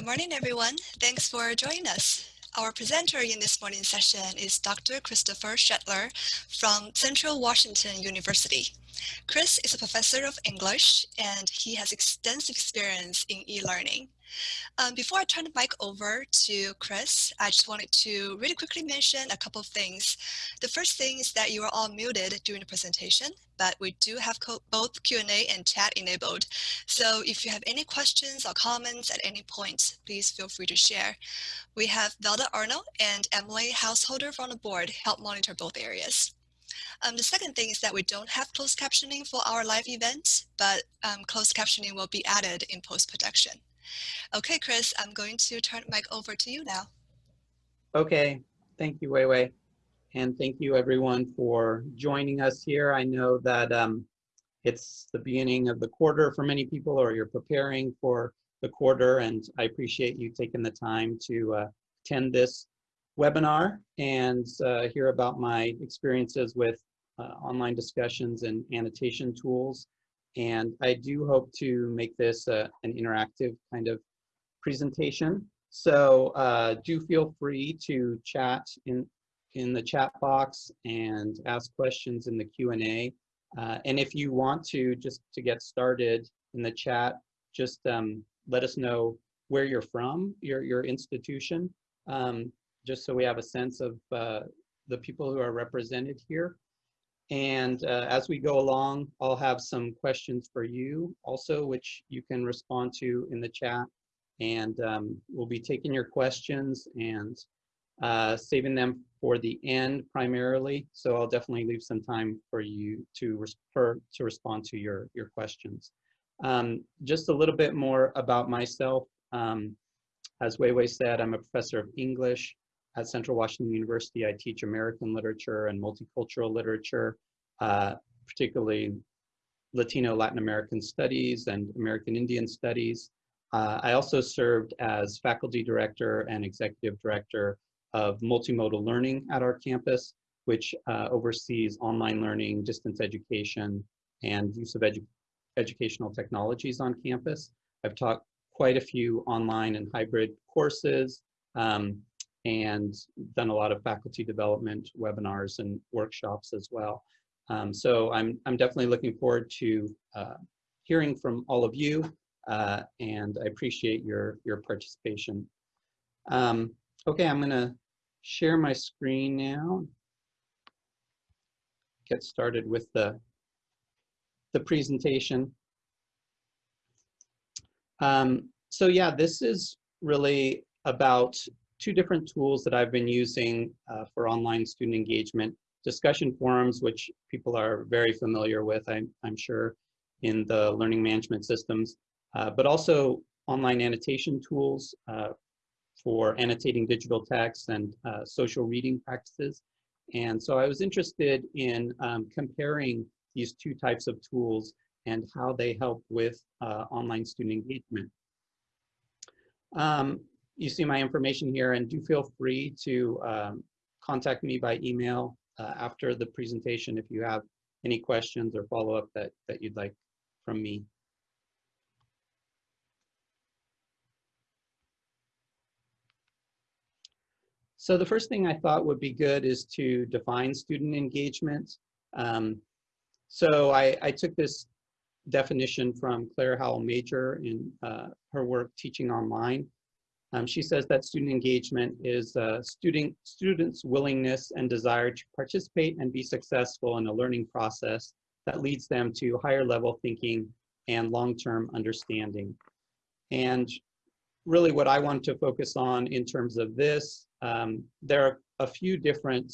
Good morning, everyone. Thanks for joining us. Our presenter in this morning's session is Dr. Christopher Shetler from Central Washington University. Chris is a professor of English and he has extensive experience in e-learning. Um, before I turn the mic over to Chris, I just wanted to really quickly mention a couple of things. The first thing is that you are all muted during the presentation, but we do have both Q&A and chat enabled. So if you have any questions or comments at any point, please feel free to share. We have Velda Arnold and Emily Householder from the board help monitor both areas. Um, the second thing is that we don't have closed captioning for our live events, but um, closed captioning will be added in post-production. Okay, Chris, I'm going to turn the mic over to you now. Okay, thank you, Wei Wei. And thank you everyone for joining us here. I know that um, it's the beginning of the quarter for many people or you're preparing for the quarter and I appreciate you taking the time to uh, attend this webinar and uh, hear about my experiences with uh, online discussions and annotation tools. And I do hope to make this uh, an interactive kind of presentation. So uh, do feel free to chat in, in the chat box and ask questions in the Q&A. Uh, and if you want to, just to get started in the chat, just um, let us know where you're from, your, your institution, um, just so we have a sense of uh, the people who are represented here. And uh, as we go along, I'll have some questions for you also, which you can respond to in the chat. And um, we'll be taking your questions and uh, saving them for the end primarily. So I'll definitely leave some time for you to, for, to respond to your, your questions. Um, just a little bit more about myself. Um, as Wei Wei said, I'm a professor of English at Central Washington University, I teach American literature and multicultural literature, uh, particularly Latino Latin American studies and American Indian studies. Uh, I also served as faculty director and executive director of multimodal learning at our campus, which uh, oversees online learning, distance education, and use of edu educational technologies on campus. I've taught quite a few online and hybrid courses, um, and done a lot of faculty development webinars and workshops as well. Um, so I'm, I'm definitely looking forward to uh, hearing from all of you uh, and I appreciate your, your participation. Um, okay, I'm gonna share my screen now. Get started with the, the presentation. Um, so yeah, this is really about two different tools that I've been using uh, for online student engagement. Discussion forums, which people are very familiar with, I'm, I'm sure, in the learning management systems, uh, but also online annotation tools uh, for annotating digital text and uh, social reading practices. And so I was interested in um, comparing these two types of tools and how they help with uh, online student engagement. Um, you see my information here and do feel free to um, contact me by email uh, after the presentation if you have any questions or follow-up that, that you'd like from me. So the first thing I thought would be good is to define student engagement. Um, so I, I, took this definition from Claire Howell Major in uh, her work Teaching Online. Um, she says that student engagement is uh, student, students' willingness and desire to participate and be successful in a learning process that leads them to higher level thinking and long-term understanding. And really what I want to focus on in terms of this, um, there are a few different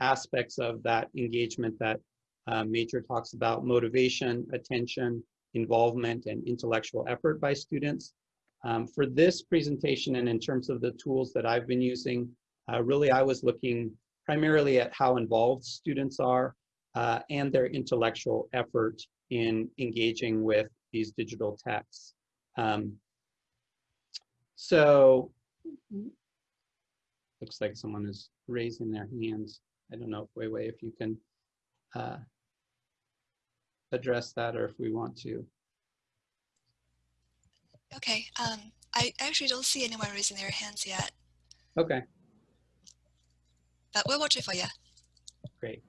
aspects of that engagement that uh, Major talks about, motivation, attention, involvement, and intellectual effort by students. Um, for this presentation and in terms of the tools that I've been using, uh, really I was looking primarily at how involved students are uh, and their intellectual effort in engaging with these digital texts. Um, so, looks like someone is raising their hands. I don't know if Wei Wei, if you can uh, address that or if we want to. Okay, um, I actually don't see anyone raising their hands yet, Okay, but we'll watch it for you. great.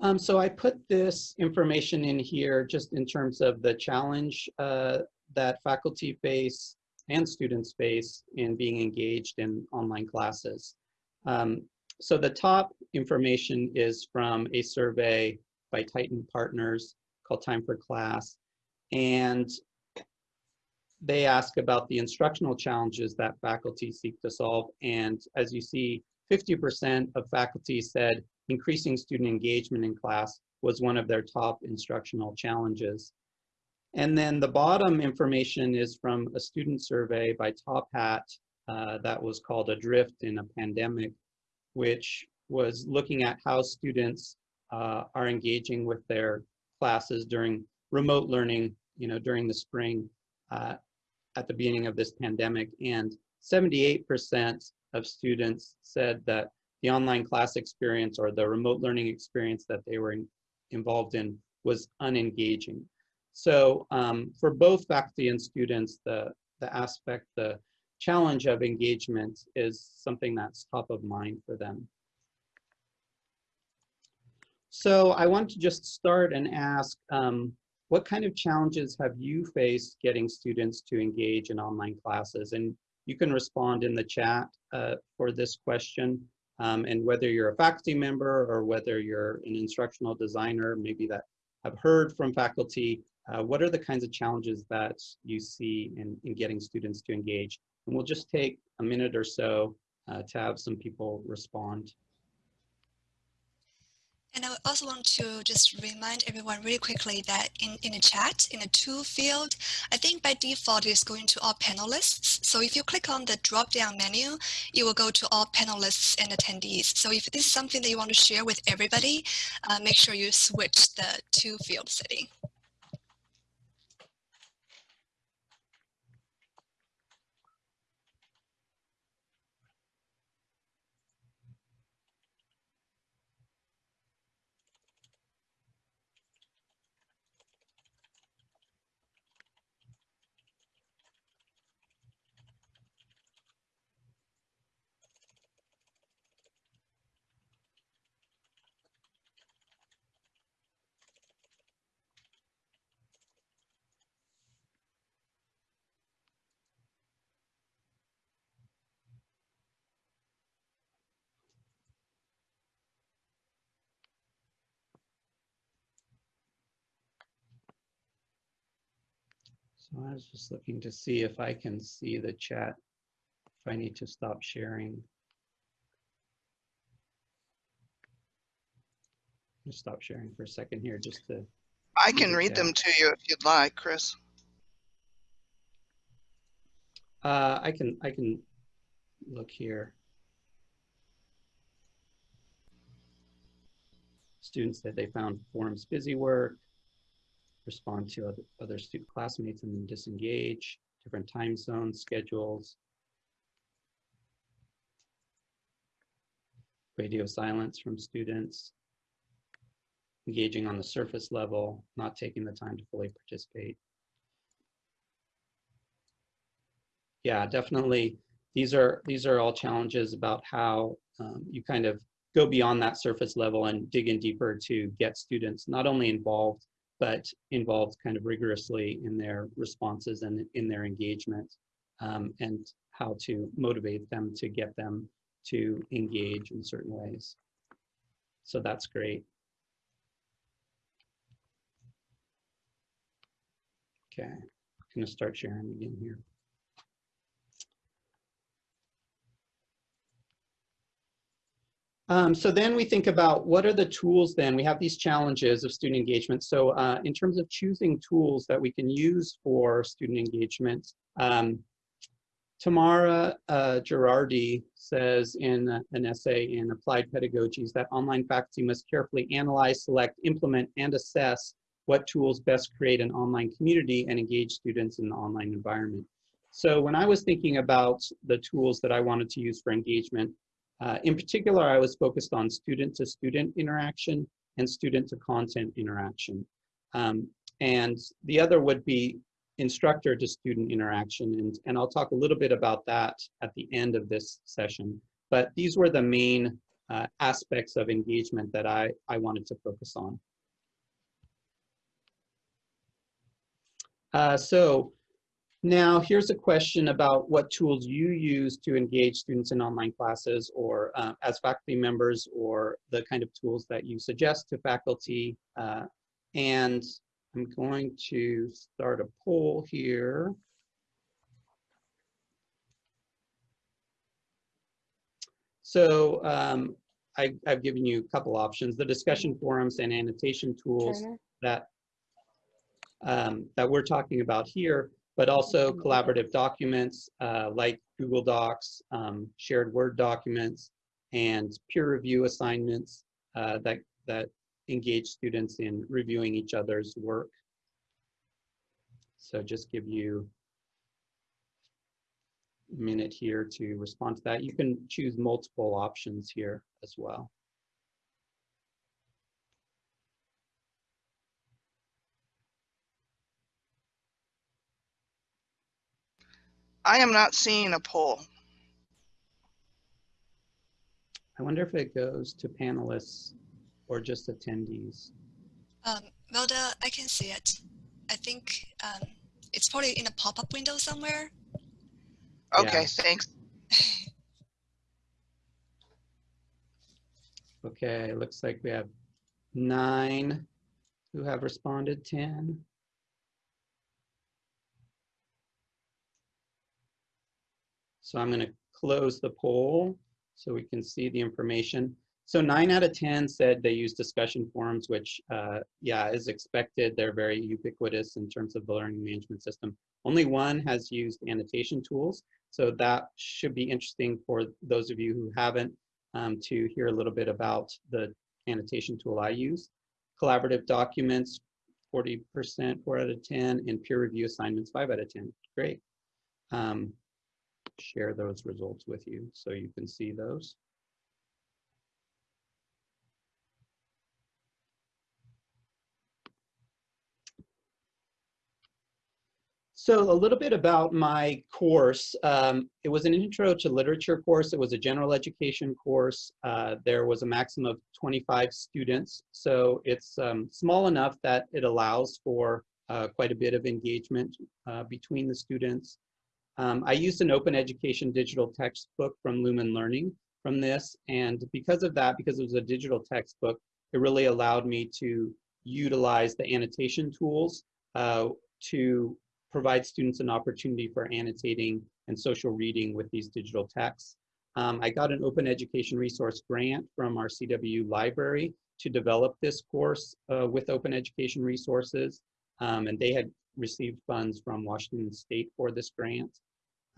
Um, so I put this information in here just in terms of the challenge uh, that faculty face and students face in being engaged in online classes. Um, so the top information is from a survey by Tyton Partners called Time for Class. And they ask about the instructional challenges that faculty seek to solve. And as you see, 50% of faculty said increasing student engagement in class was one of their top instructional challenges. And then the bottom information is from a student survey by Top Hat uh, that was called Adrift in a Pandemic, which was looking at how students uh, are engaging with their classes during remote learning, you know, during the spring uh, at the beginning of this pandemic. And 78% of students said that the online class experience or the remote learning experience that they were in, involved in was unengaging. So um, for both faculty and students, the, the aspect, the challenge of engagement is something that's top of mind for them. So I want to just start and ask, um, what kind of challenges have you faced getting students to engage in online classes? And you can respond in the chat uh, for this question. Um, and whether you're a faculty member or whether you're an instructional designer, maybe that have heard from faculty, uh, what are the kinds of challenges that you see in, in getting students to engage? And we'll just take a minute or so uh, to have some people respond. And I also want to just remind everyone really quickly that in, in the chat, in the to field, I think by default it's going to all panelists. So if you click on the drop down menu, it will go to all panelists and attendees. So if this is something that you want to share with everybody, uh, make sure you switch the to field setting. So I was just looking to see if I can see the chat, if I need to stop sharing. Just stop sharing for a second here, just to, I can read them to you if you'd like, Chris. uh, I can, I can look here. Students said they found forums busy work, respond to other, other student classmates and then disengage, different time zones, schedules. Radio silence from students. Engaging on the surface level, not taking the time to fully participate. Yeah, definitely. These are, these are all challenges about how um, you kind of go beyond that surface level and dig in deeper to get students not only involved but involved kind of rigorously in their responses and in their engagement um, and how to motivate them to get them to engage in certain ways. So that's great. Okay, I'm gonna start sharing again here. Um, so then we think about what are the tools then? We have these challenges of student engagement. So uh, in terms of choosing tools that we can use for student engagement, um, Tamara uh, Girardi says in an essay in Applied Pedagogies that online faculty must carefully analyze, select, implement, and assess what tools best create an online community and engage students in the online environment. So when I was thinking about the tools that I wanted to use for engagement, uh, in particular, I was focused on student-to-student interaction and student-to-content interaction. Um, and the other would be instructor to student interaction. And, and I'll talk a little bit about that at the end of this session. But these were the main uh, aspects of engagement that I, I wanted to focus on. Uh, so now here's a question about what tools you use to engage students in online classes or uh, as faculty members or the kind of tools that you suggest to faculty. Uh, and I'm going to start a poll here. So um, I, have given you a couple options, the discussion forums and annotation tools Turner? that um, that we're talking about here, but also collaborative documents uh, like Google Docs, um, shared Word documents, and peer review assignments uh, that, that engage students in reviewing each other's work. So just give you a minute here to respond to that. You can choose multiple options here as well. I am not seeing a poll. I wonder if it goes to panelists or just attendees. Um, Velda, I can see it. I think um, it's probably in a pop-up window somewhere. Okay, Yeah. thanks. Okay, looks like we have nine who have responded, 10. So I'm going to close the poll so we can see the information. So nine out of 10 said they use discussion forums, which, uh, yeah, is expected. They're very ubiquitous in terms of the learning management system. Only one has used annotation tools. So that should be interesting for those of you who haven't um, to hear a little bit about the annotation tool I use. Collaborative documents, 40%, 4 out of 10, and peer review assignments, 5 out of 10. Great. Um, share those results with you so you can see those. So a little bit about my course. Um, it was an intro to literature course. It was a general education course. Uh, there was a maximum of 25 students. So it's um, small enough that it allows for uh, quite a bit of engagement uh, between the students. Um, I used an open education digital textbook from Lumen Learning from this. And because of that, because it was a digital textbook, it really allowed me to utilize the annotation tools uh, to provide students an opportunity for annotating and social reading with these digital texts. Um, I got an open education resource grant from our CW library to develop this course uh, with open education resources. Um, and they had received funds from Washington State for this grant.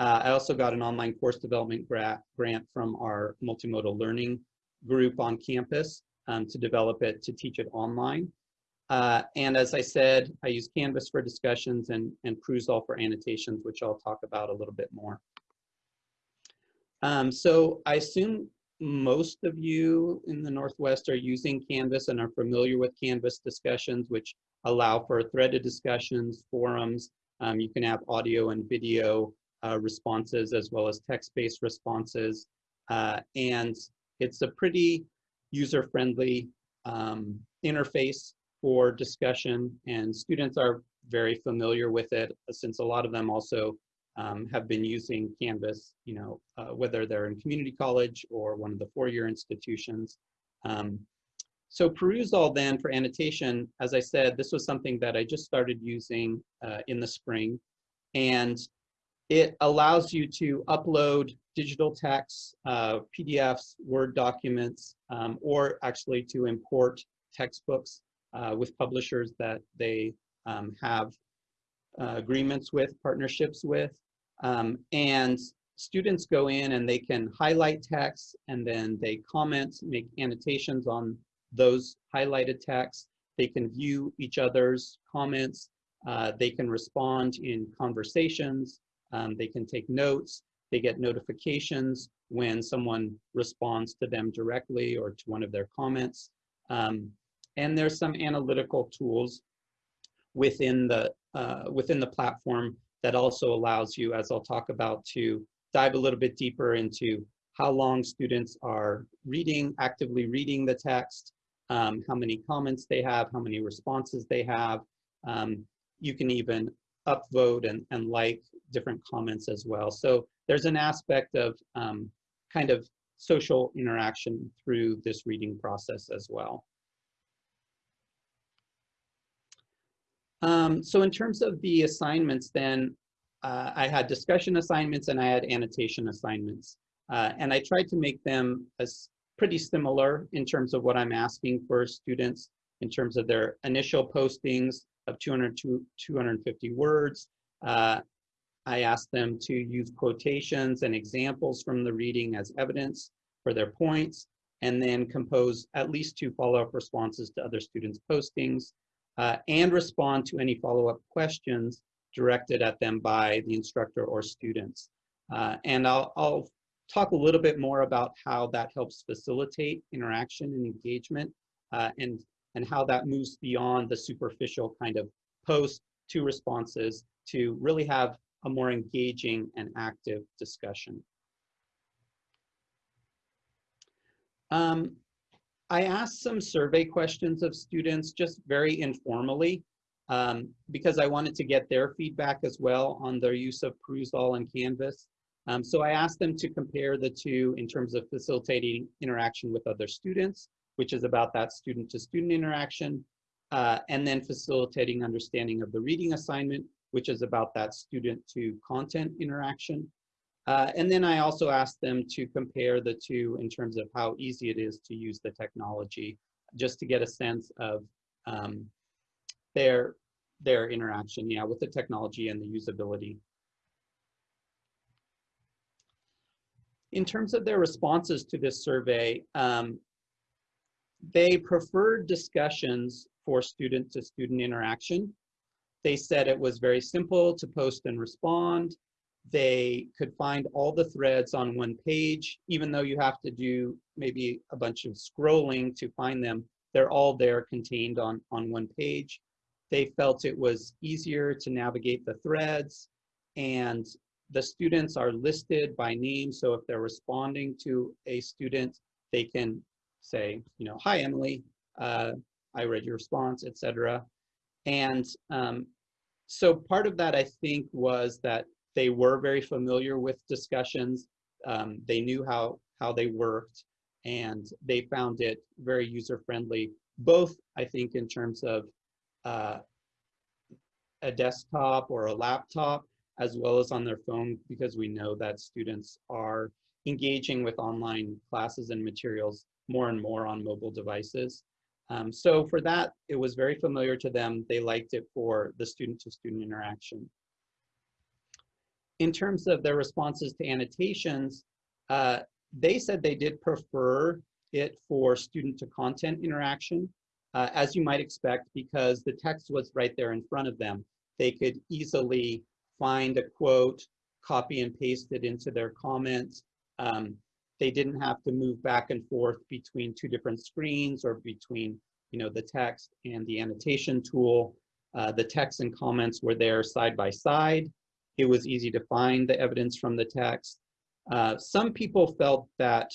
Uh, I also got an online course development gra grant from our multimodal learning group on campus um, to develop it to teach it online. Uh, and as I said, I use Canvas for discussions and, and Perusall for annotations, which I'll talk about a little bit more. Um, so I assume most of you in the Northwest are using Canvas and are familiar with Canvas discussions, which allow for threaded discussions, forums. Um, you can have audio and video responses as well as text-based responses. Uh, and it's a pretty user-friendly um, interface for discussion and students are very familiar with it since a lot of them also um, have been using Canvas, you know, uh, whether they're in community college or one of the four-year institutions. Um, so Perusall then for annotation, as I said, this was something that I just started using uh, in the spring and it allows you to upload digital texts, uh, PDFs, Word documents, um, or actually to import textbooks uh, with publishers that they um, have uh, agreements with, partnerships with. Um, and students go in and they can highlight text and then they comment, make annotations on those highlighted texts. They can view each other's comments. Uh, they can respond in conversations. Um, they can take notes. They get notifications when someone responds to them directly or to one of their comments. Um, and there's some analytical tools within the, uh, within the platform that also allows you, as I'll talk about, to dive a little bit deeper into how long students are reading, actively reading the text, um, how many comments they have, how many responses they have. Um, you can even upvote and, and like different comments as well. So there's an aspect of um, kind of social interaction through this reading process as well. Um, so in terms of the assignments then, uh, I had discussion assignments and I had annotation assignments. Uh, and I tried to make them as pretty similar in terms of what I'm asking for students in terms of their initial postings of 200 to 250 words. Uh, I asked them to use quotations and examples from the reading as evidence for their points, and then compose at least two follow-up responses to other students' postings, uh, and respond to any follow-up questions directed at them by the instructor or students. Uh, and I'll, I'll talk a little bit more about how that helps facilitate interaction and engagement uh, and, and how that moves beyond the superficial kind of post to responses to really have a more engaging and active discussion. Um, I asked some survey questions of students just very informally um, because I wanted to get their feedback as well on their use of Perusall and Canvas. Um, so I asked them to compare the two in terms of facilitating interaction with other students, which is about that student to student interaction, uh, and then facilitating understanding of the reading assignment, which is about that student to content interaction. Uh, and then I also asked them to compare the two in terms of how easy it is to use the technology, just to get a sense of um, their, their interaction, yeah, with the technology and the usability. In terms of their responses to this survey, um, they preferred discussions for student to student interaction. They said it was very simple to post and respond. They could find all the threads on one page, even though you have to do maybe a bunch of scrolling to find them. They're all there contained on, on one page. They felt it was easier to navigate the threads and the students are listed by name. So if they're responding to a student, they can say, you know, hi, Emily, uh, I read your response, etc. And um, so part of that, I think, was that they were very familiar with discussions. Um, they knew how, how they worked and they found it very user-friendly, both, I think, in terms of uh, a desktop or a laptop, as well as on their phone, because we know that students are engaging with online classes and materials more and more on mobile devices. Um, so for that, it was very familiar to them. They liked it for the student-to-student -student interaction. In terms of their responses to annotations, uh, they said they did prefer it for student-to-content interaction, uh, as you might expect, because the text was right there in front of them. They could easily find a quote, copy and paste it into their comments. Um, they didn't have to move back and forth between two different screens or between you know, the text and the annotation tool. Uh, the text and comments were there side by side. It was easy to find the evidence from the text. Uh, some people felt that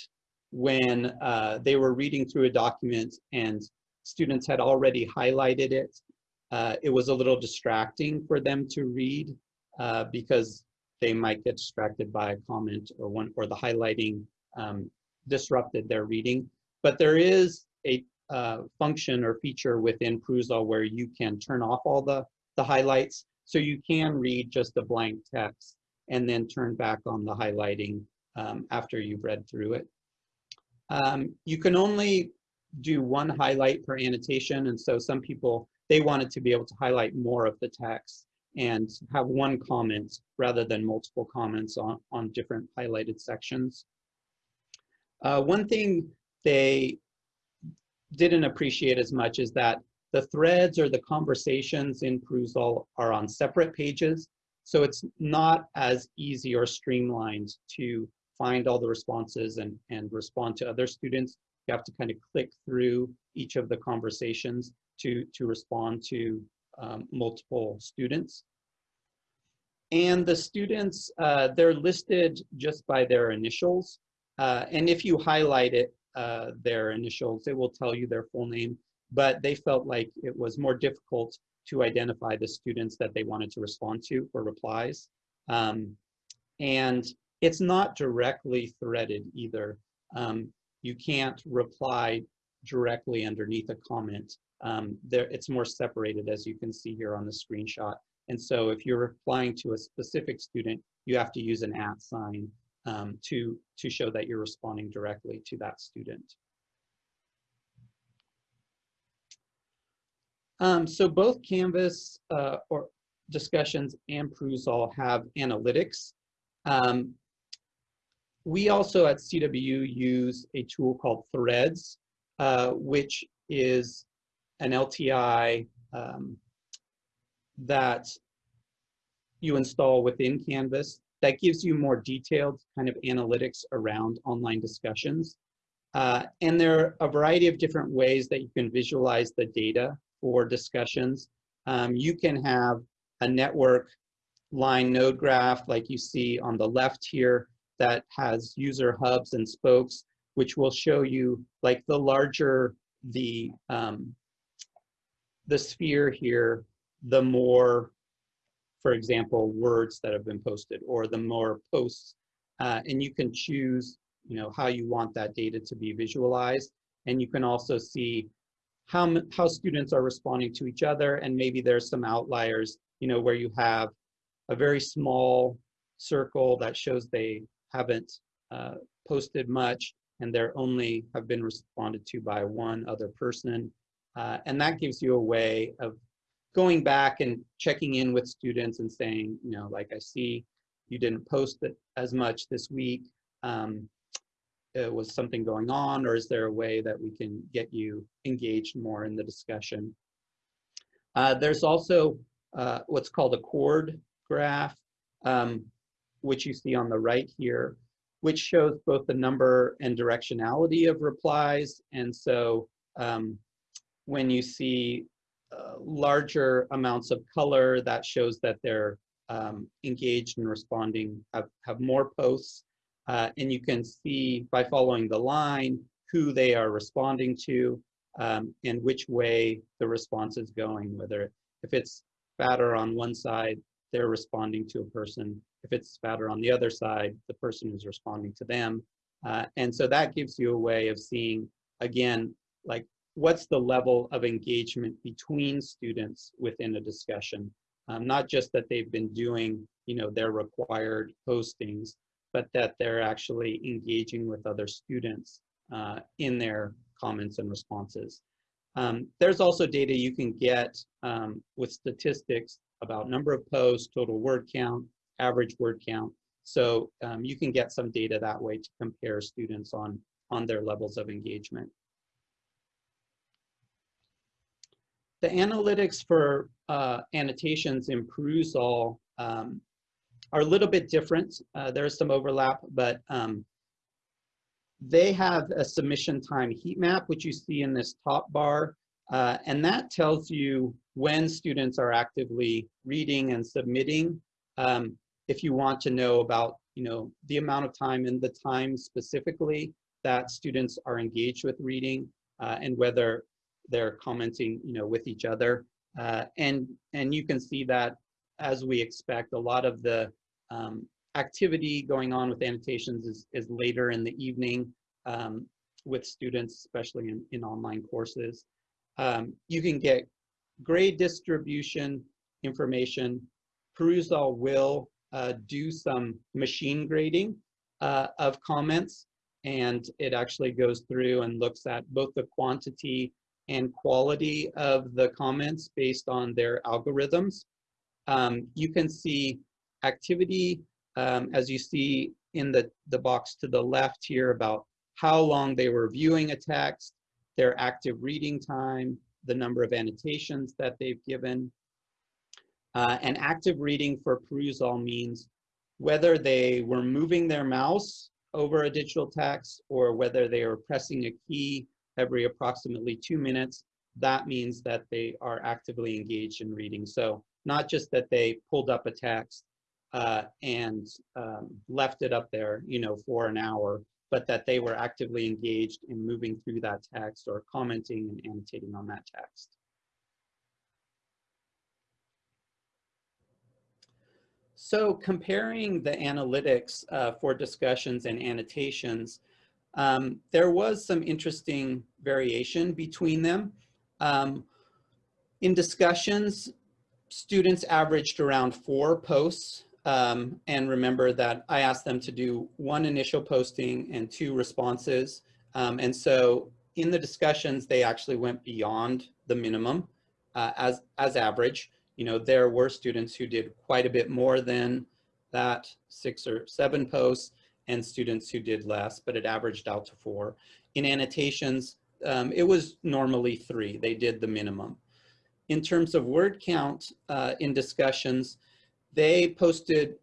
when uh, they were reading through a document and students had already highlighted it, uh, it was a little distracting for them to read uh, because they might get distracted by a comment or one or the highlighting um, disrupted their reading. But there is a uh, function or feature within Perusall where you can turn off all the, the highlights. So you can read just a blank text and then turn back on the highlighting um, after you've read through it. Um, you can only do one highlight per annotation. And so some people, they wanted to be able to highlight more of the text and have one comment rather than multiple comments on, on different highlighted sections. Uh, one thing they didn't appreciate as much is that the threads or the conversations in Perusall are on separate pages. So it's not as easy or streamlined to find all the responses and, and respond to other students. You have to kind of click through each of the conversations to, to respond to um, multiple students. And the students, uh, they're listed just by their initials. Uh, and if you highlight it, uh, their initials, it will tell you their full name. But they felt like it was more difficult to identify the students that they wanted to respond to for replies. Um, and it's not directly threaded either. Um, you can't reply directly underneath a comment. Um, there, it's more separated as you can see here on the screenshot. And so if you're replying to a specific student, you have to use an at sign um, to, to show that you're responding directly to that student. Um, so both Canvas uh, or discussions and Perusall have analytics. Um, we also at CWU use a tool called Threadz, uh, which is an LTI um, that you install within Canvas that gives you more detailed kind of analytics around online discussions. Uh, and there are a variety of different ways that you can visualize the data for discussions. Um, you can have a network line node graph like you see on the left here that has user hubs and spokes, which will show you like the larger the um, the sphere here, the more, for example, words that have been posted or the more posts. Uh, and you can choose, you know, how you want that data to be visualized. And you can also see how, how students are responding to each other. And maybe there's some outliers, you know, where you have a very small circle that shows they haven't uh, posted much and they're only have been responded to by one other person. Uh, and that gives you a way of going back and checking in with students and saying, you know, like I see you didn't post as much this week. Um, uh, was something going on or is there a way that we can get you engaged more in the discussion? Uh, there's also uh, what's called a chord graph, um, which you see on the right here, which shows both the number and directionality of replies. And so um, when you see uh, larger amounts of color, that shows that they're um, engaged and responding, have, have more posts. Uh, and you can see by following the line who they are responding to um, and which way the response is going, whether if it's fatter on one side, they're responding to a person. If it's fatter on the other side, the person is responding to them. Uh, and so that gives you a way of seeing, again, like what's the level of engagement between students within a discussion. Um, not just that they've been doing, you know, their required postings, but that they're actually engaging with other students uh, in their comments and responses. Um, there's also data you can get um, with statistics about number of posts, total word count, average word count. So um, you can get some data that way to compare students on, on their levels of engagement. The analytics for uh, annotations in Perusall um, are a little bit different. Uh, there's some overlap, but um, they have a submission time heat map, which you see in this top bar. Uh, and that tells you when students are actively reading and submitting. Um, if you want to know about, you know, the amount of time and the time specifically that students are engaged with reading uh, and whether they're commenting, you know, with each other. Uh, and, and you can see that as we expect, a lot of the um, activity going on with annotations is, is later in the evening um, with students, especially in, in online courses. Um, you can get grade distribution information. Perusall will uh, do some machine grading uh, of comments and it actually goes through and looks at both the quantity and quality of the comments based on their algorithms. Um, you can see activity, um, as you see in the, the box to the left here about how long they were viewing a text, their active reading time, the number of annotations that they've given. Uh, and active reading for Perusall means whether they were moving their mouse over a digital text or whether they were pressing a key every approximately two minutes. that means that they are actively engaged in reading. So not just that they pulled up a text uh, and um, left it up there, you know, for an hour, but that they were actively engaged in moving through that text or commenting and annotating on that text. So comparing the analytics uh, for discussions and annotations, um, there was some interesting variation between them. Um, in discussions, students averaged around four posts. Um, and remember that I asked them to do one initial posting and two responses. Um, and so in the discussions, they actually went beyond the minimum uh, as, as average you know, there were students who did quite a bit more than that six or seven posts and students who did less, but it averaged out to four. In annotations, um, it was normally three. They did the minimum. In terms of word count uh, in discussions, they posted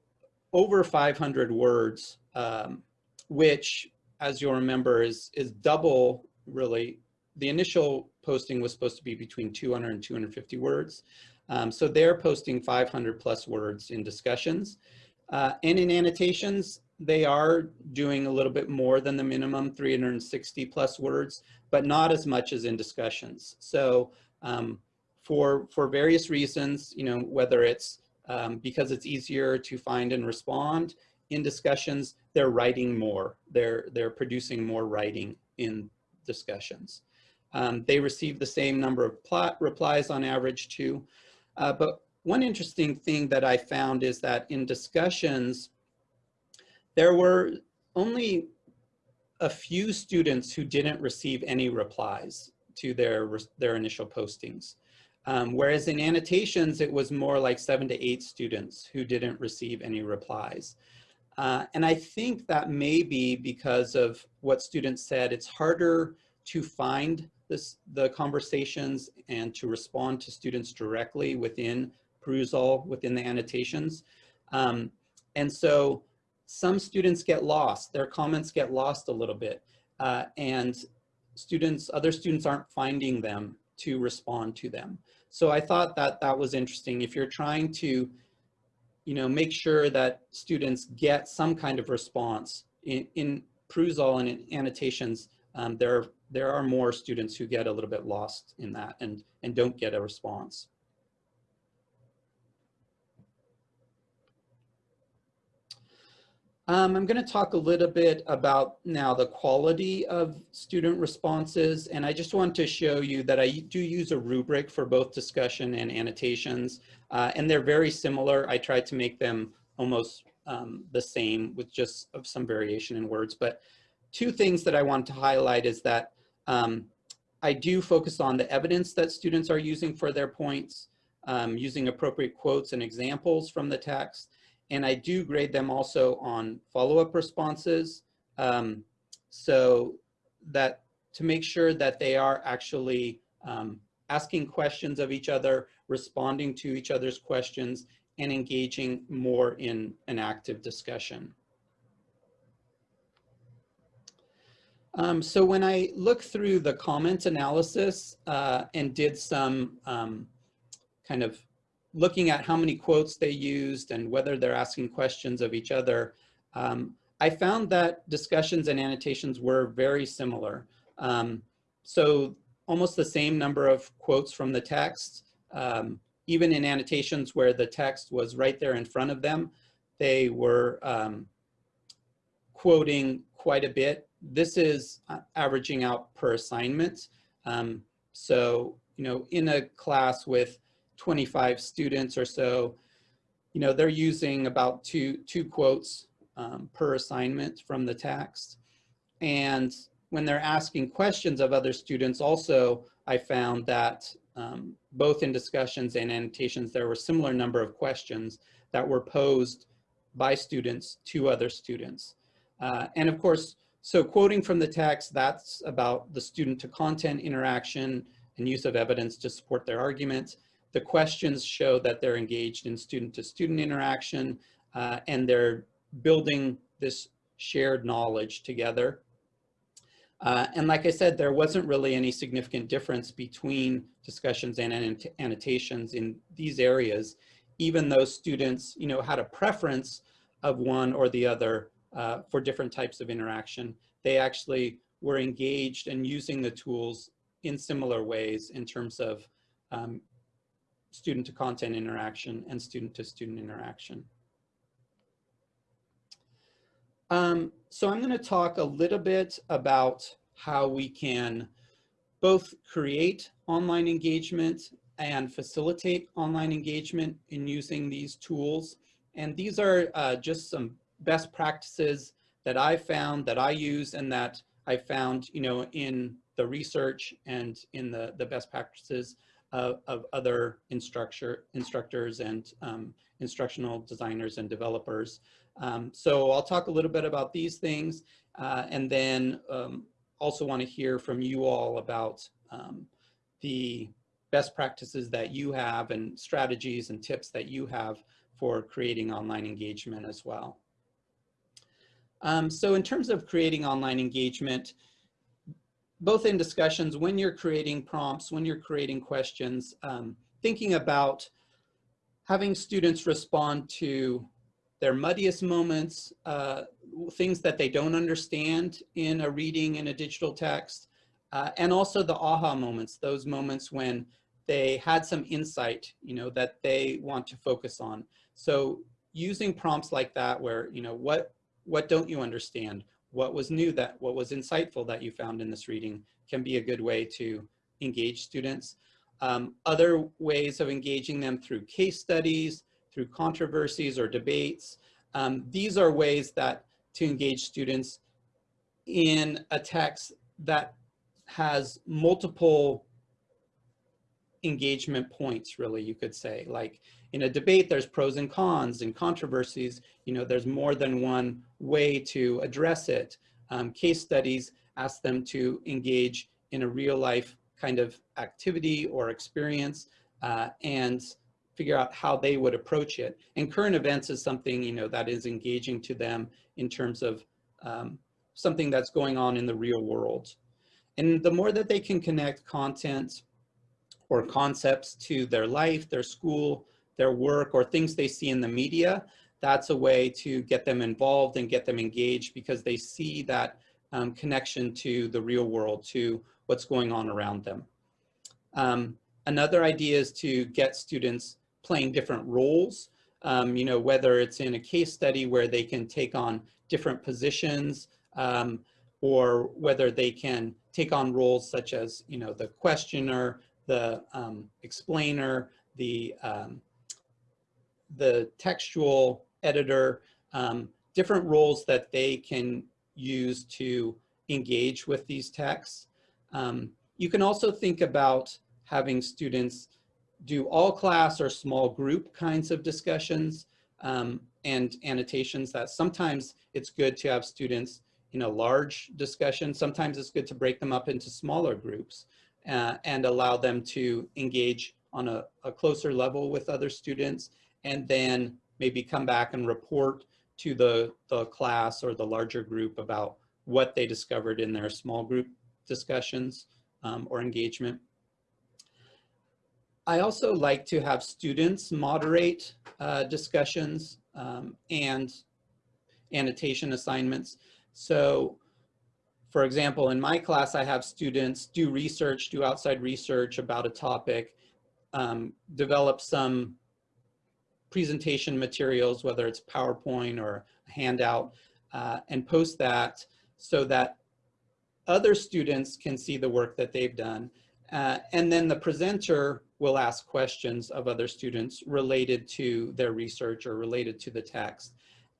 over 500 words, um, which, as you'll remember, is, is double, really. The initial posting was supposed to be between 200 and 250 words. Um, so they're posting 500 plus words in discussions. Uh, and in annotations, they are doing a little bit more than the minimum 360 plus words, but not as much as in discussions. So um, for, for various reasons, you know, whether it's um, because it's easier to find and respond in discussions, they're writing more. They're, they're producing more writing in discussions. Um, they receive the same number of plot replies on average too. Uh, but one interesting thing that I found is that in discussions, there were only a few students who didn't receive any replies to their, their initial postings. Um, whereas in annotations, it was more like seven to eight students who didn't receive any replies. Uh, and I think that may be because of what students said, it's harder to find this, the conversations and to respond to students directly within Perusall, within the annotations. Um, and so some students get lost, their comments get lost a little bit. Uh, and students, other students aren't finding them to respond to them. So I thought that that was interesting. If you're trying to, you know, make sure that students get some kind of response in, in Perusall and in annotations, um, there there are more students who get a little bit lost in that and, and don't get a response. Um, I'm going to talk a little bit about now the quality of student responses, and I just want to show you that I do use a rubric for both discussion and annotations, uh, and they're very similar. I tried to make them almost um, the same with just some variation in words, but two things that I want to highlight is that um, I do focus on the evidence that students are using for their points, um, using appropriate quotes and examples from the text. And I do grade them also on follow-up responses. Um, so that to make sure that they are actually um, asking questions of each other, responding to each other's questions, and engaging more in an active discussion. Um, so when I looked through the comment analysis uh, and did some um, kind of looking at how many quotes they used and whether they're asking questions of each other, um, I found that discussions and annotations were very similar. Um, so almost the same number of quotes from the text, um, even in annotations where the text was right there in front of them, they were um, quoting quite a bit this is uh, averaging out per assignment. Um, so, you know, in a class with 25 students or so, you know, they're using about two, two quotes um, per assignment from the text. And when they're asking questions of other students also, I found that um, both in discussions and annotations, there were similar number of questions that were posed by students to other students. Uh, and of course, so quoting from the text, that's about the student to content interaction and use of evidence to support their argument. The questions show that they're engaged in student to student interaction uh, and they're building this shared knowledge together. Uh, and like I said, there wasn't really any significant difference between discussions and annot- annotations in these areas, even though students, you know, had a preference of one or the other uh, for different types of interaction. They actually were engaged and using the tools in similar ways in terms of um, student to content interaction and student to student interaction. Um, so I'm going to talk a little bit about how we can both create online engagement and facilitate online engagement in using these tools. And these are uh, just some best practices that I found that I use and that I found, you know, in the research and in the, the best practices of, of other instructor, instructors and um, instructional designers and developers. Um, so I'll talk a little bit about these things uh, and then um, also want to hear from you all about um, the best practices that you have and strategies and tips that you have for creating online engagement as well. Um, so in terms of creating online engagement, both in discussions, when you're creating prompts, when you're creating questions, um, thinking about having students respond to their muddiest moments, uh, things that they don't understand in a reading in a digital text, uh, and also the aha moments, those moments when they had some insight, you know, that they want to focus on. So using prompts like that where, you know, what, what don't you understand? What was new that, what was insightful that you found in this reading can be a good way to engage students. Um, other ways of engaging them through case studies, through controversies or debates. Um, these are ways that to engage students in a text that has multiple engagement points, really, you could say. Like in a debate, there's pros and cons and controversies. You know, there's more than one way to address it. Um, case studies ask them to engage in a real life kind of activity or experience uh, and figure out how they would approach it. And current events is something, you know, that is engaging to them in terms of um, something that's going on in the real world. And the more that they can connect content or concepts to their life, their school, their work, or things they see in the media, that's a way to get them involved and get them engaged because they see that um, connection to the real world, to what's going on around them. Um, another idea is to get students playing different roles, um, you know, whether it's in a case study where they can take on different positions um, or whether they can take on roles such as, you know, the questioner, the um, explainer, the, um, the textual editor, um, different roles that they can use to engage with these texts. Um, you can also think about having students do all class or small group kinds of discussions um, and annotations that sometimes it's good to have students in a large discussion. Sometimes it's good to break them up into smaller groups uh, and allow them to engage on a, a, closer level with other students and then maybe come back and report to the, the class or the larger group about what they discovered in their small group discussions um, or engagement. I also like to have students moderate uh, discussions um, and annotation assignments. So for example, in my class, I have students do research, do outside research about a topic, um, develop some presentation materials, whether it's PowerPoint or a handout, uh, and post that so that other students can see the work that they've done. Uh, and then the presenter will ask questions of other students related to their research or related to the text.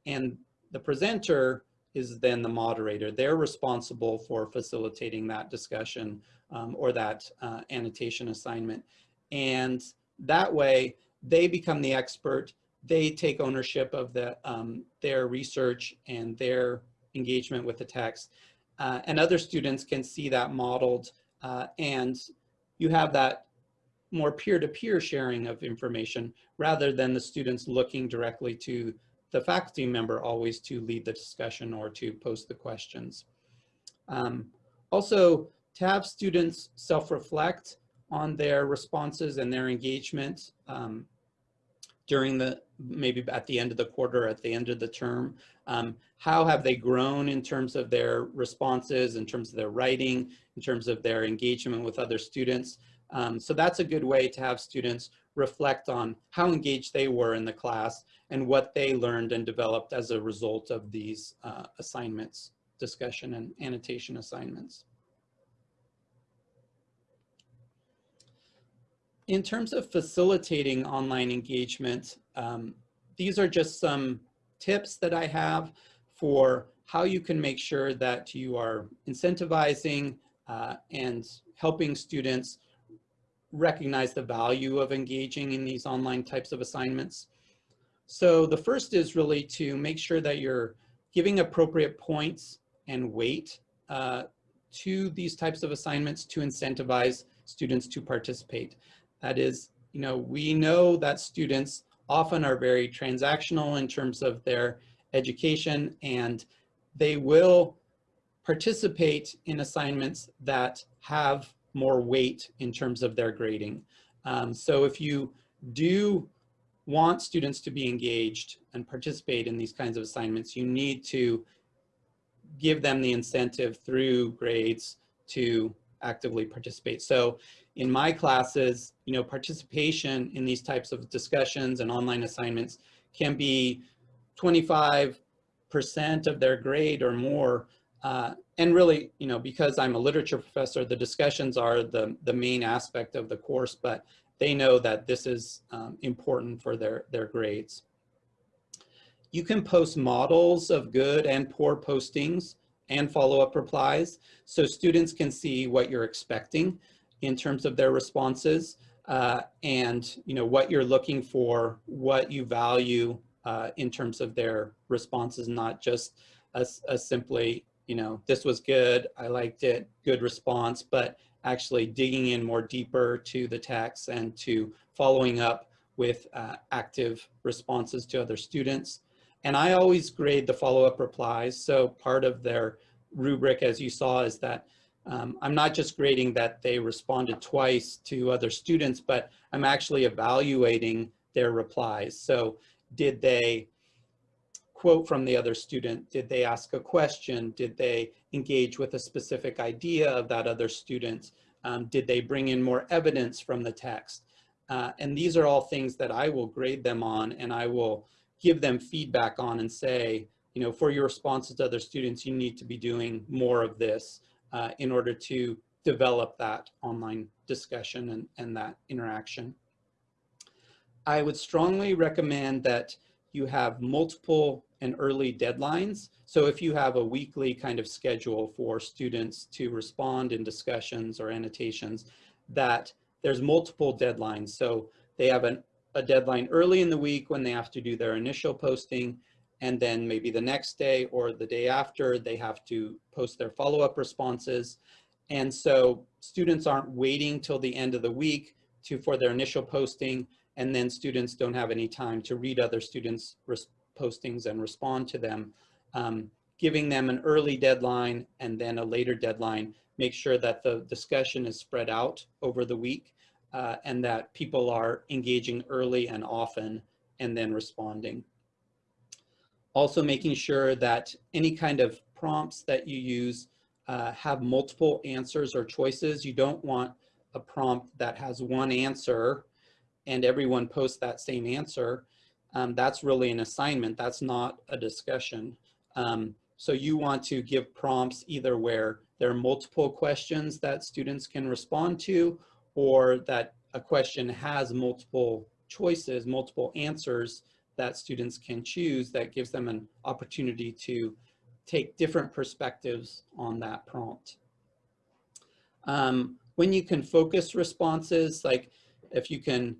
And the presenter is then the moderator. They're responsible for facilitating that discussion um, or that uh, annotation assignment. And that way they become the expert. They take ownership of the, um, their research and their engagement with the text. Uh, and other students can see that modeled uh, and you have that more peer-to-peer -peer sharing of information rather than the students looking directly to the faculty member always to lead the discussion or to post the questions. Um, Also, to have students self-reflect on their responses and their engagement um, during the, maybe at the end of the quarter, at the end of the term. Um, how have they grown in terms of their responses, in terms of their writing, in terms of their engagement with other students? Um, so that's a good way to have students reflect on how engaged they were in the class and what they learned and developed as a result of these uh, assignments, discussion and annotation assignments. In terms of facilitating online engagement, um, these are just some tips that I have for how you can make sure that you are incentivizing uh, and helping students recognize the value of engaging in these online types of assignments. So the first is really to make sure that you're giving appropriate points and weight uh, to these types of assignments to incentivize students to participate. That is, you know, we know that students often are very transactional in terms of their education and they will participate in assignments that have more weight in terms of their grading. Um, so if you do want students to be engaged and participate in these kinds of assignments, you need to give them the incentive through grades to actively participate. So in my classes, you know, participation in these types of discussions and online assignments can be 25% of their grade or more uh, and really, you know, because I'm a literature professor, the discussions are the, the main aspect of the course, but they know that this is um, important for their, their grades. You can post models of good and poor postings and follow-up replies so students can see what you're expecting in terms of their responses uh, and you know what you're looking for, what you value uh, in terms of their responses, not just a, a simply you know, this was good, I liked it, good response, but actually digging in more deeper to the text and to following up with uh, active responses to other students. And I always grade the follow-up replies. So part of their rubric, as you saw, is that um, I'm not just grading that they responded twice to other students, but I'm actually evaluating their replies. So did they quote from the other student? Did they ask a question? Did they engage with a specific idea of that other student? Um, did they bring in more evidence from the text? Uh, and these are all things that I will grade them on and I will give them feedback on and say, you know, for your responses to other students, you need to be doing more of this uh, in order to develop that online discussion and, and that interaction. I would strongly recommend that you have multiple and early deadlines. So if you have a weekly kind of schedule for students to respond in discussions or annotations, that there's multiple deadlines. So they have an, a deadline early in the week when they have to do their initial posting, and then maybe the next day or the day after, they have to post their follow-up responses. And so students aren't waiting till the end of the week to for their initial posting and then students don't have any time to read other students' postings and respond to them. Um, giving them an early deadline and then a later deadline, make sure that the discussion is spread out over the week uh, and that people are engaging early and often and then responding. Also making sure that any kind of prompts that you use uh, have multiple answers or choices. You don't want a prompt that has one answer and everyone posts that same answer, um, that's really an assignment. That's not a discussion. Um, so you want to give prompts either where there are multiple questions that students can respond to or that a question has multiple choices, multiple answers that students can choose that gives them an opportunity to take different perspectives on that prompt. Um, when you can focus responses, like if you can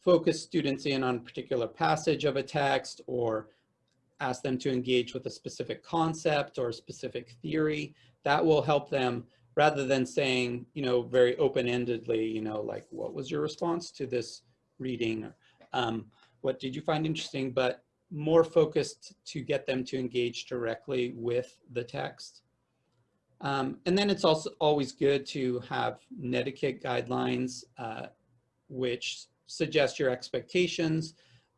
focus students in on a particular passage of a text or ask them to engage with a specific concept or a specific theory, that will help them rather than saying, you know, very open-endedly, you know, like, what was your response to this reading? Um, what did you find interesting? But more focused to get them to engage directly with the text. Um, and then it's also always good to have netiquette guidelines, uh, which suggest your expectations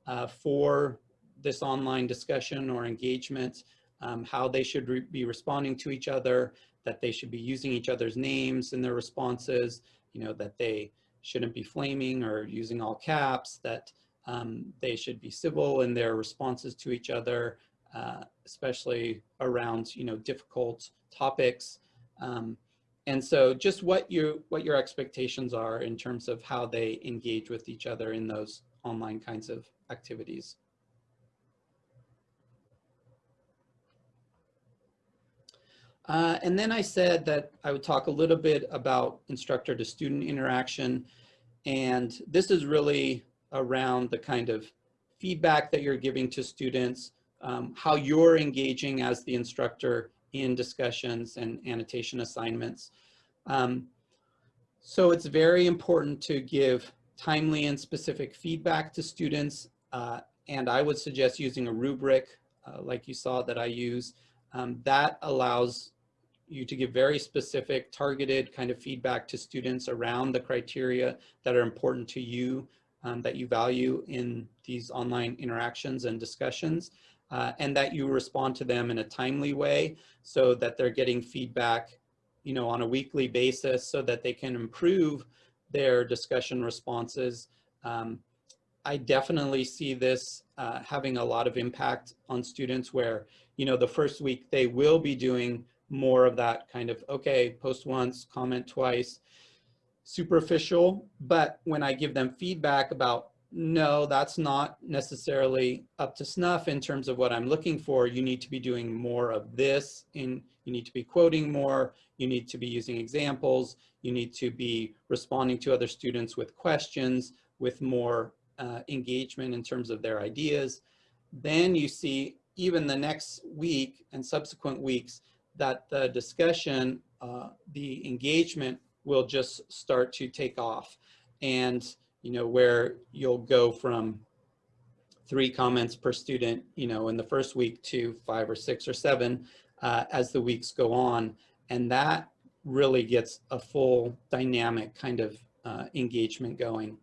uh, for this online discussion or engagement, um, how they should re be responding to each other, that they should be using each other's names in their responses, you know, that they shouldn't be flaming or using all caps, that um, they should be civil in their responses to each other, uh, especially around, you know, difficult topics. Um, and so just what you what your expectations are in terms of how they engage with each other in those online kinds of activities. Uh, and then I said that I would talk a little bit about instructor to student interaction. And this is really around the kind of feedback that you're giving to students, um, how you're engaging as the instructor in discussions and annotation assignments. Um, so it's very important to give timely and specific feedback to students. Uh, and I would suggest using a rubric uh, like you saw that I use. Um, that allows you to give very specific targeted kind of feedback to students around the criteria that are important to you um, that you value in these online interactions and discussions uh, and that you respond to them in a timely way so that they're getting feedback you know on a weekly basis so that they can improve their discussion responses um, I definitely see this uh, having a lot of impact on students where, you know, the first week they will be doing more of that kind of, okay, post once, comment twice, superficial. But when I give them feedback about, no, that's not necessarily up to snuff in terms of what I'm looking for. You need to be doing more of this in, you need to be quoting more, you need to be using examples, you need to be responding to other students with questions, with more uh, engagement in terms of their ideas. Then you see even the next week and subsequent weeks, that the discussion, uh, the engagement will just start to take off. And, you know, where you'll go from three comments per student, you know, in the first week to five or six or seven uh, as the weeks go on. And that really gets a full dynamic kind of uh, engagement going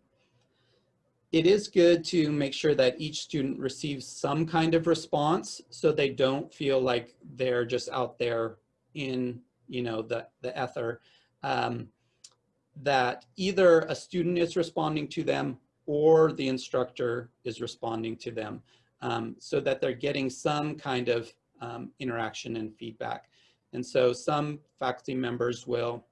it is good to make sure that each student receives some kind of response so they don't feel like they're just out there in you know the the ether. Um, that either a student is responding to them or the instructor is responding to them um, so that they're getting some kind of um, interaction and feedback. And so some faculty members will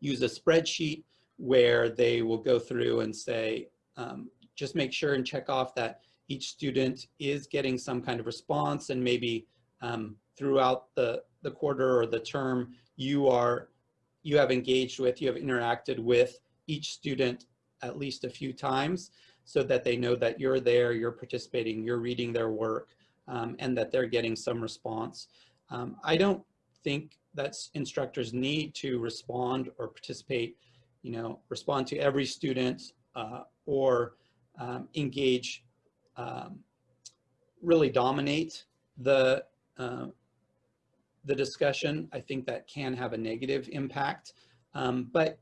use a spreadsheet where they will go through and say um, just make sure and check off that each student is getting some kind of response and maybe um, throughout the, the quarter or the term, you are, you have engaged with, you have interacted with each student at least a few times so that they know that you're there, you're participating, you're reading their work, um, and that they're getting some response. Um, I don't think that instructors need to respond or participate, you know, respond to every student uh, or um, engage, um, really dominate the, uh, the discussion, I think that can have a negative impact. Um, but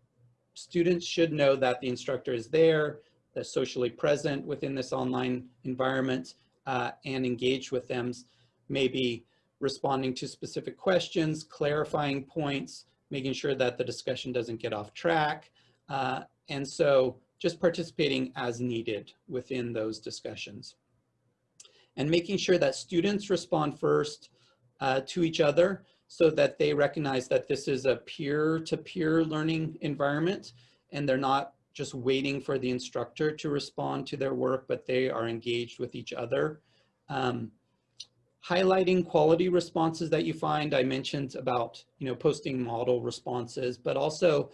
students should know that the instructor is there, that's socially present within this online environment uh, and engage with them, maybe responding to specific questions, clarifying points, making sure that the discussion doesn't get off track. Uh, and so just participating as needed within those discussions. And making sure that students respond first uh, to each other so that they recognize that this is a peer-to-peer -peer learning environment and they're not just waiting for the instructor to respond to their work, but they are engaged with each other. Um, highlighting quality responses that you find. I mentioned about, you know, posting model responses, but also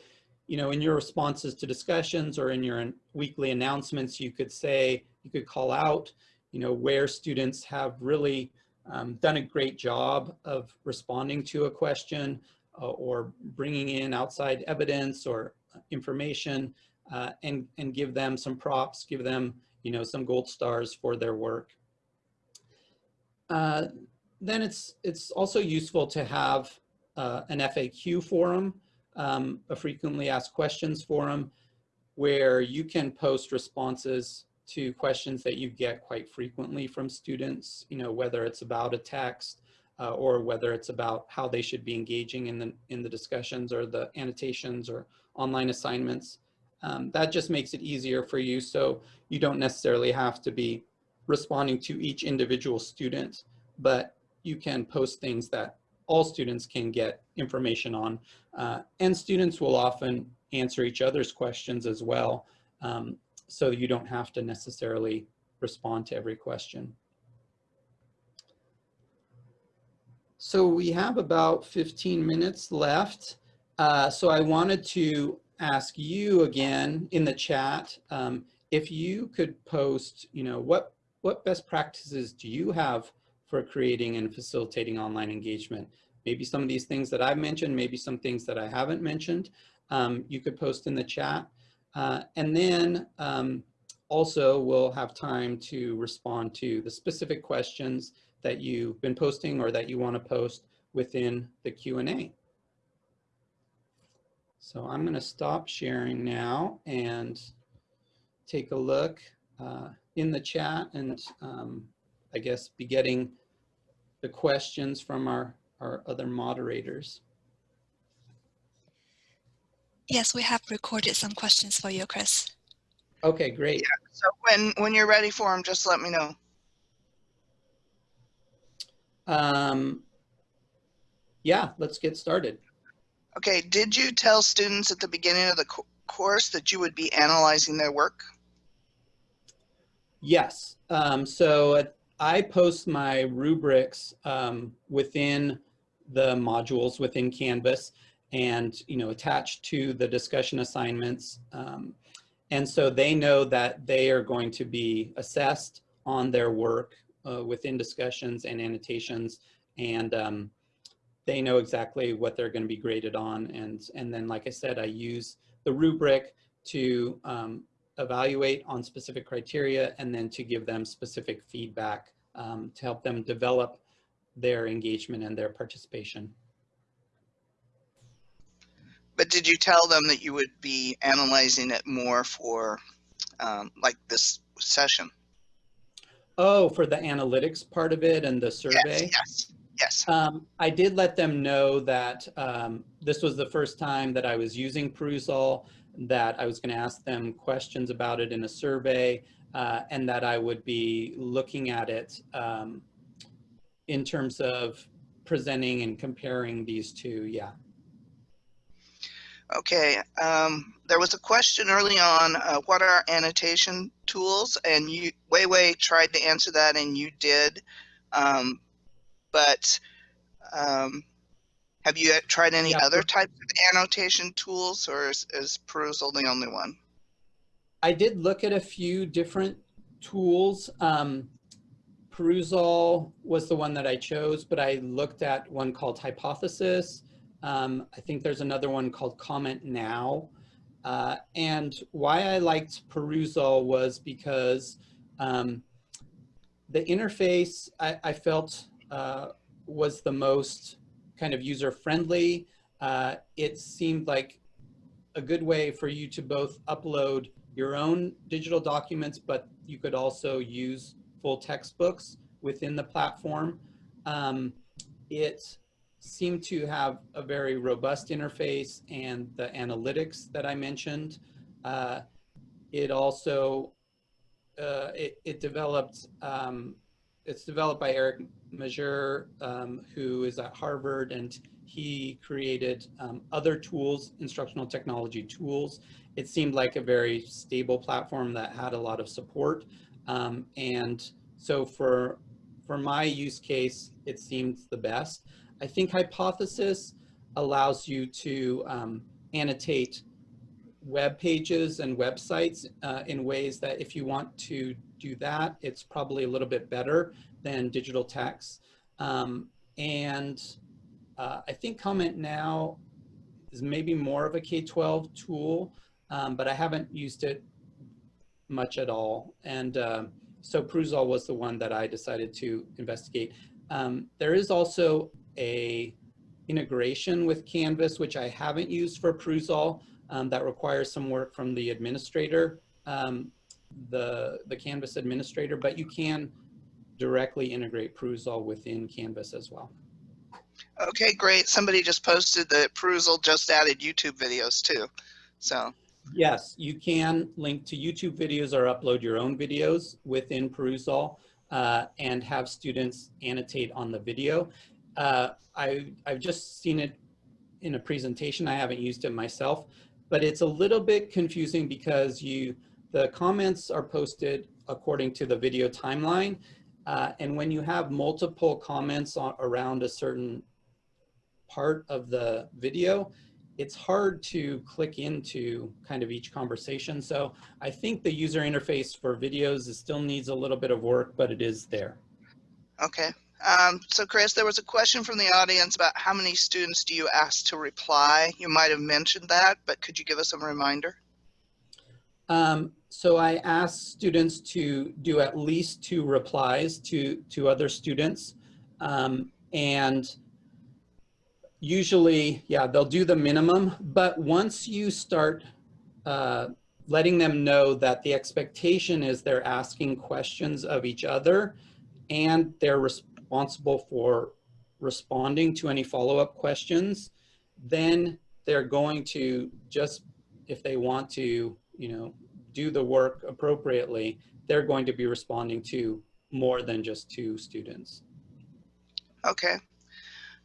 you know, in your responses to discussions or in your weekly announcements, you could say, you could call out, you know, where students have really um, done a great job of responding to a question uh, or bringing in outside evidence or information uh, and, and give them some props, give them, you know, some gold stars for their work. Uh, then it's, it's also useful to have uh, an FAQ forum, um, a frequently asked questions forum, where you can post responses to questions that you get quite frequently from students, you know, whether it's about a text uh, or whether it's about how they should be engaging in the, in the discussions or the annotations or online assignments. Um, that just makes it easier for you so you don't necessarily have to be responding to each individual student, but you can post things that all students can get information on. Uh, and students will often answer each other's questions as well. Um, so you don't have to necessarily respond to every question. So we have about 15 minutes left. Uh, so I wanted to ask you again in the chat, um, if you could post, you know, what, what best practices do you have for creating and facilitating online engagement? Maybe some of these things that I've mentioned, maybe some things that I haven't mentioned, um, you could post in the chat. Uh, and then um, also we'll have time to respond to the specific questions that you've been posting or that you want to post within the Q&A. So I'm going to stop sharing now and take a look uh, in the chat and um, I guess be getting the questions from our, our other moderators. Yes, we have recorded some questions for you, Chris. Okay, great. Yeah, so when, when you're ready for them, just let me know. Um, yeah, let's get started. Okay, did you tell students at the beginning of the co course that you would be analyzing their work? Yes. Um, so uh, I post my rubrics um, within the modules within Canvas and, you know, attached to the discussion assignments. Um, and so they know that they are going to be assessed on their work uh, within discussions and annotations. And um, they know exactly what they're going to be graded on. And, and then, like I said, I use the rubric to um, evaluate on specific criteria and then to give them specific feedback um, to help them develop their engagement and their participation. But did you tell them that you would be analyzing it more for um, like this session? Oh, for the analytics part of it and the survey? Yes, yes. Yes. Um, I did let them know that um, this was the first time that I was using Perusall, that I was going to ask them questions about it in a survey, uh, and that I would be looking at it um, in terms of presenting and comparing these two. Yeah. Okay. Um, there was a question early on, uh, what are annotation tools? And you, Wei Wei tried to answer that, and you did. Um, but um, have you tried any Yeah, other types of annotation tools or is, is Perusall the only one? I did look at a few different tools. Um, Perusall was the one that I chose, but I looked at one called Hypothesis. Um, I think there's another one called Comment Now. Uh, and why I liked Perusall was because um, the interface I, I felt uh, was the most kind of user friendly. Uh, it seemed like a good way for you to both upload your own digital documents, but you could also use full textbooks within the platform. Um, it seemed to have a very robust interface and the analytics that I mentioned. Uh, it also, uh, it, it developed, um, it's developed by Eric Mazur, um, who is at Harvard, and he created um, other tools, instructional technology tools. It seemed like a very stable platform that had a lot of support. Um, and so for, for my use case, it seemed the best. I think Hypothesis allows you to um, annotate web pages and websites uh, in ways that if you want to do that, it's probably a little bit better than digital text. Um, and uh, I think Comment Now is maybe more of a K-12 tool, um, but I haven't used it much at all. And uh, so Perusall was the one that I decided to investigate. Um, there is also a integration with Canvas, which I haven't used for Perusall. Um, that requires some work from the administrator, um, the, the Canvas administrator, but you can directly integrate Perusall within Canvas as well. Okay, great. Somebody just posted that Perusall just added YouTube videos too. So, Yes, you can link to YouTube videos or upload your own videos within Perusall uh, and have students annotate on the video. Uh, I, I've just seen it in a presentation. I haven't used it myself, but it's a little bit confusing because you the comments are posted according to the video timeline. Uh, and when you have multiple comments on, around a certain part of the video, it's hard to click into kind of each conversation. So I think the user interface for videos is still needs a little bit of work, but it is there. okay. Um, so Chris, there was a question from the audience about how many students do you ask to reply? You might have mentioned that, but could you give us a reminder? Um, so I asked students to do at least two replies to, to other students. Um, and usually, yeah, they'll do the minimum, but once you start uh, letting them know that the expectation is they're asking questions of each other and they're responsible for responding to any follow-up questions, then they're going to just, if they want to, you know, do the work appropriately, they're going to be responding to more than just two students. Okay.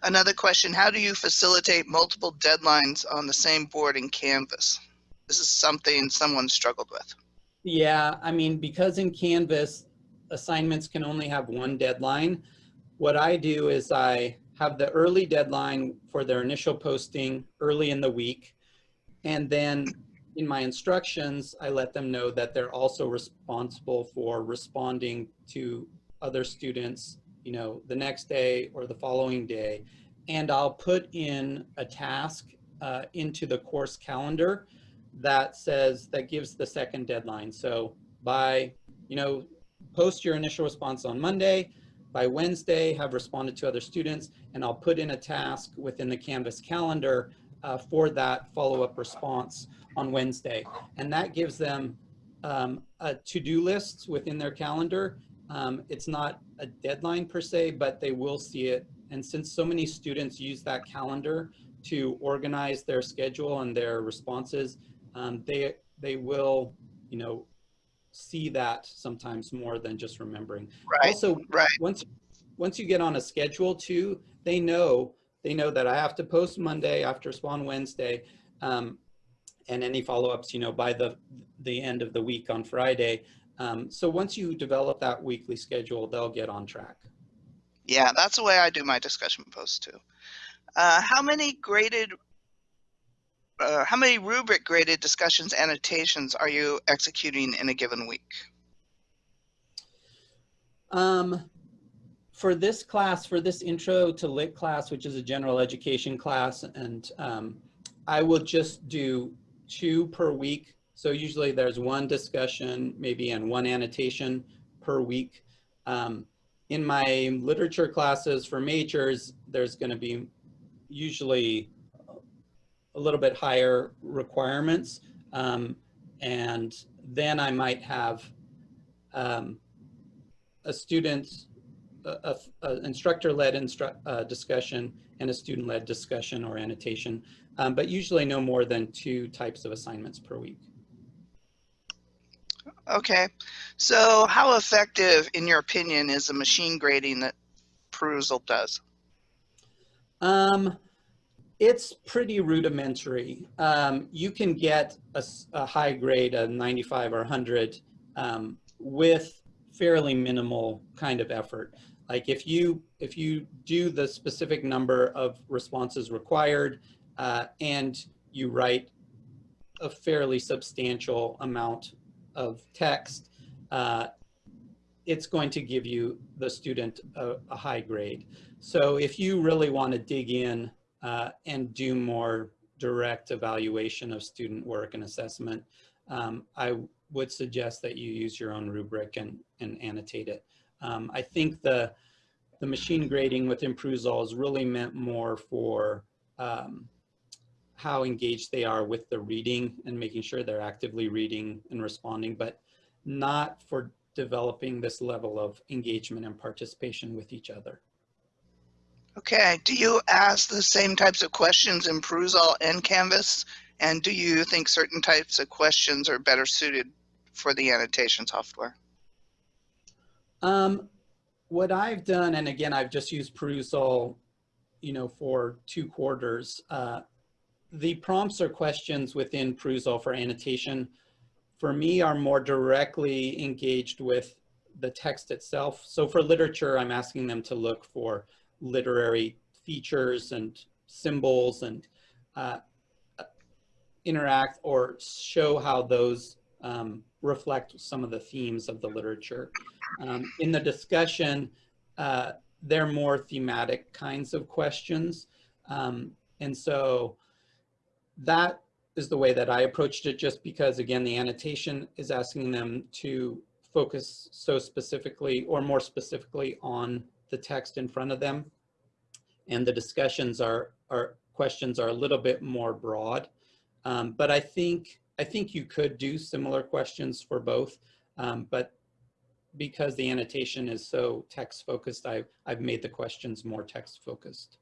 Another question, how do you facilitate multiple deadlines on the same board in Canvas? This is something someone struggled with. Yeah, I mean, because in Canvas, assignments can only have one deadline, what I do is I have the early deadline for their initial posting early in the week. And then in my instructions, I let them know that they're also responsible for responding to other students, you know, the next day or the following day. And I'll put in a task uh, into the course calendar that says, that gives the second deadline. So by, you know, post your initial response on Monday, by Wednesday have responded to other students, and I'll put in a task within the Canvas calendar uh, for that follow-up response on Wednesday. And that gives them um, a to-do list within their calendar. Um, it's not a deadline per se, but they will see it. And since so many students use that calendar to organize their schedule and their responses, um, they, they will, you know, see that sometimes more than just remembering. Right, Also, right. once, once you get on a schedule too, they know, they know that I have to post Monday, after respond Wednesday. Um, and any follow-ups, you know, by the, the end of the week on Friday. Um, so once you develop that weekly schedule, they'll get on track. Yeah, that's the way I do my discussion posts too. Uh, how many graded, uh, how many rubric graded discussions annotations are you executing in a given week? Um, for this class, for this intro to lit class, which is a general education class, and um, I will just do two per week. So usually there's one discussion, maybe and one annotation per week. Um, in my literature classes for majors, there's going to be usually a little bit higher requirements. Um, and then I might have um, a student, a, a, a instructor-led instru uh, discussion and a student-led discussion or annotation, um, but usually no more than two types of assignments per week. Okay, so how effective, in your opinion, is the machine grading that Perusall does? Um, it's pretty rudimentary. Um, you can get a, a, high grade, a 95 or 100, um, with fairly minimal kind of effort. Like if you if you do the specific number of responses required uh, and you write a fairly substantial amount of text, uh, it's going to give you the student a, a, high grade. So if you really want to dig in uh, and do more direct evaluation of student work and assessment, um, I would suggest that you use your own rubric and, and annotate it. Um, I think the, the machine grading within Perusall is really meant more for um, how engaged they are with the reading and making sure they're actively reading and responding, but not for developing this level of engagement and participation with each other. Okay, do you ask the same types of questions in Perusall and Canvas? And do you think certain types of questions are better suited for the annotation software? Um, what I've done, and again, I've just used Perusall, you know, for two quarters. Uh, the prompts or questions within Perusall for annotation, for me, are more directly engaged with the text itself. So for literature, I'm asking them to look for literary features and symbols and uh, interact or show how those um, reflect some of the themes of the literature. Um, in the discussion, uh, they're more thematic kinds of questions. Um, and so that is the way that I approached it just because again, the annotation is asking them to focus so specifically or more specifically on the text in front of them. And the discussions are, are questions are a little bit more broad. Um, but I think, I think you could do similar questions for both. Um, but because the annotation is so text focused, I've, I've made the questions more text focused.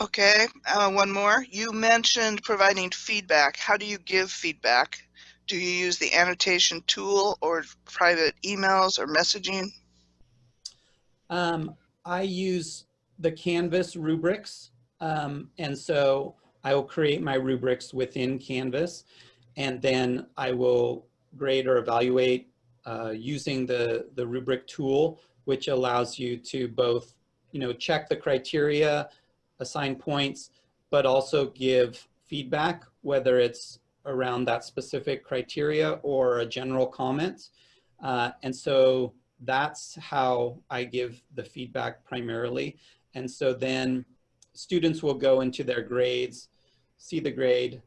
Okay, uh, one more. You mentioned providing feedback. How do you give feedback? Do you use the annotation tool or private emails or messaging? Um, I use the Canvas rubrics. Um, and so I will create my rubrics within Canvas and then I will grade or evaluate uh, using the, the rubric tool, which allows you to both, you know, check the criteria, assign points, but also give feedback, whether it's around that specific criteria or a general comment. Uh, and so that's how I give the feedback primarily. And so then students will go into their grades, see the grade,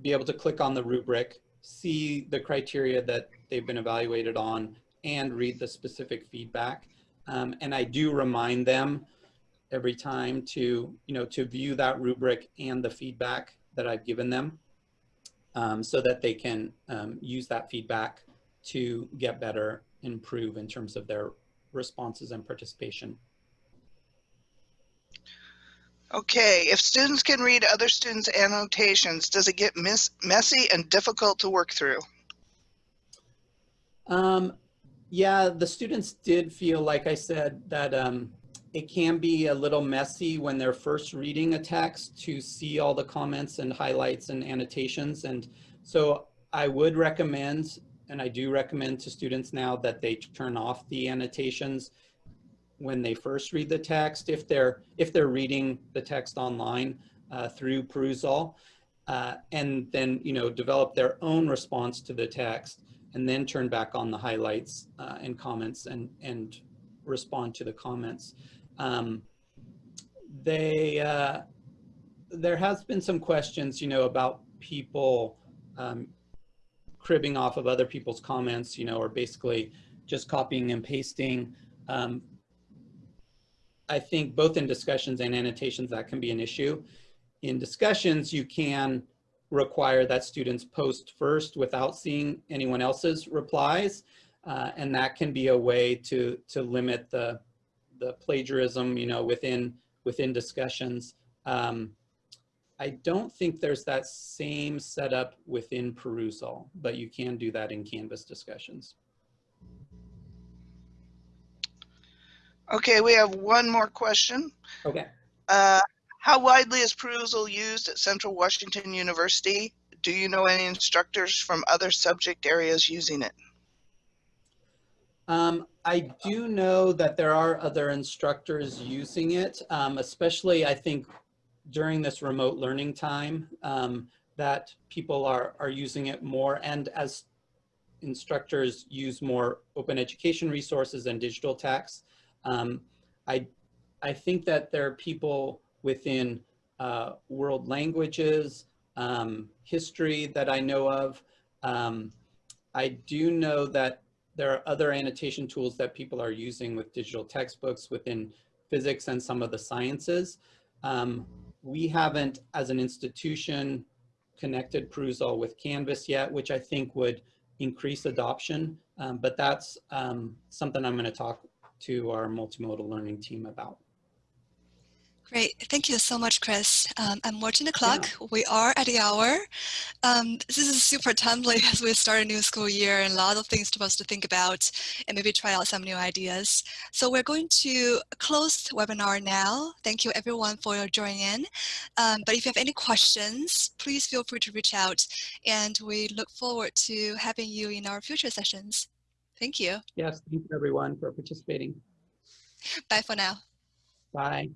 be able to click on the rubric, see the criteria that they've been evaluated on, and read the specific feedback. Um, and I do remind them every time to, you know, to view that rubric and the feedback that I've given them um, so that they can um, use that feedback to get better, improve in terms of their responses and participation. Okay, if students can read other students' annotations, does it get messy and difficult to work through? Um, yeah, the students did feel, like I said, that um, it can be a little messy when they're first reading a text to see all the comments and highlights and annotations. And so I would recommend, and I do recommend to students now that they turn off the annotations when they first read the text, if they're, if they're reading the text online uh, through Perusall, uh, and then, you know, develop their own response to the text and then turn back on the highlights uh, and comments and, and respond to the comments. Um, they, uh, there has been some questions, you know, about people um, cribbing off of other people's comments, you know, or basically just copying and pasting. Um, I think both in discussions and annotations that can be an issue. In discussions, you can require that students post first without seeing anyone else's replies. Uh, and that can be a way to, to limit the, the plagiarism, you know, within, within discussions. Um, I don't think there's that same setup within Perusall, but you can do that in Canvas discussions. Okay, we have one more question. Okay. Uh, how widely is Perusall used at Central Washington University? Do you know any instructors from other subject areas using it? Um, I do know that there are other instructors using it, um, especially I think during this remote learning time um, that people are, are using it more and as instructors use more open education resources and digital texts, um, I, I think that there are people within uh, world languages, um, history that I know of. Um, I do know that there are other annotation tools that people are using with digital textbooks within physics and some of the sciences. Um, we haven't, as an institution, connected Perusall with Canvas yet, which I think would increase adoption. Um, but that's um, something I'm going to talk to our multimodal learning team about. Great. Thank you so much, Chris. Um, I'm watching the clock. Yeah. We are at the hour. Um, this is super timely as we start a new school year and a lot of things for us to think about and maybe try out some new ideas. So we're going to close the webinar now. Thank you everyone for joining in. Um, but if you have any questions, please feel free to reach out and we look forward to having you in our future sessions. Thank you. Yes, thank you everyone for participating. Bye for now. Bye.